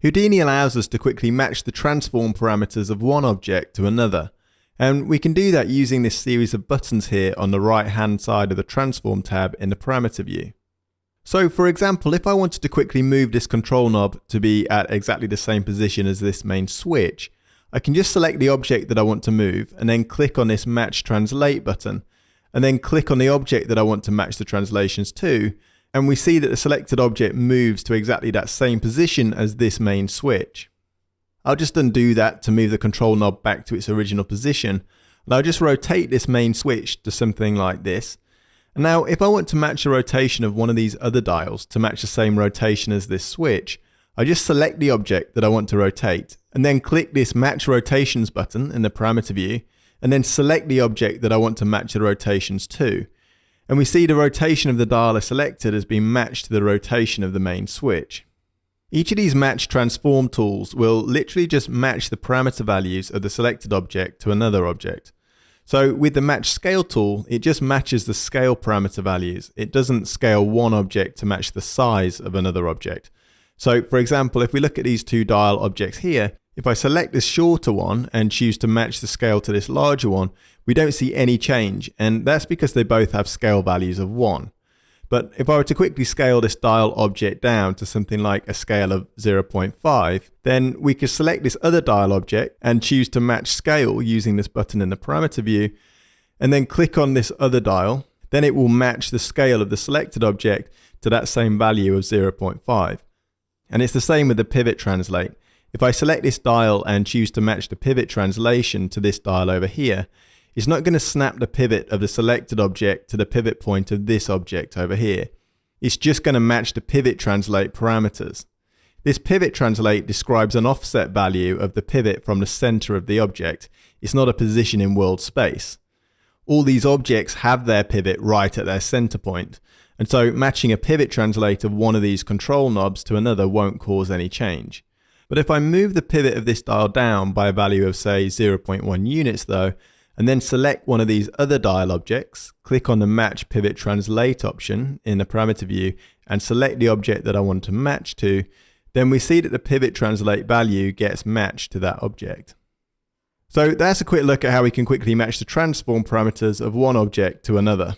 Houdini allows us to quickly match the transform parameters of one object to another, and we can do that using this series of buttons here on the right hand side of the transform tab in the parameter view. So for example, if I wanted to quickly move this control knob to be at exactly the same position as this main switch, I can just select the object that I want to move and then click on this match translate button and then click on the object that I want to match the translations to and we see that the selected object moves to exactly that same position as this main switch. I'll just undo that to move the control knob back to its original position and I'll just rotate this main switch to something like this. Now if I want to match the rotation of one of these other dials to match the same rotation as this switch, I just select the object that I want to rotate and then click this match rotations button in the parameter view and then select the object that I want to match the rotations to and we see the rotation of the dial selected has been matched to the rotation of the main switch. Each of these match transform tools will literally just match the parameter values of the selected object to another object. So with the match scale tool, it just matches the scale parameter values. It doesn't scale one object to match the size of another object. So for example, if we look at these two dial objects here, if I select this shorter one and choose to match the scale to this larger one, we don't see any change, and that's because they both have scale values of 1. But if I were to quickly scale this dial object down to something like a scale of 0.5, then we could select this other dial object and choose to match scale using this button in the parameter view, and then click on this other dial, then it will match the scale of the selected object to that same value of 0.5. And it's the same with the pivot translate. If I select this dial and choose to match the pivot translation to this dial over here, it's not going to snap the pivot of the selected object to the pivot point of this object over here. It's just going to match the pivot translate parameters. This pivot translate describes an offset value of the pivot from the center of the object. It's not a position in world space. All these objects have their pivot right at their center point, and so matching a pivot translate of one of these control knobs to another won't cause any change. But if I move the pivot of this dial down by a value of say 0.1 units though, and then select one of these other dial objects, click on the match pivot translate option in the parameter view and select the object that I want to match to, then we see that the pivot translate value gets matched to that object. So that's a quick look at how we can quickly match the transform parameters of one object to another.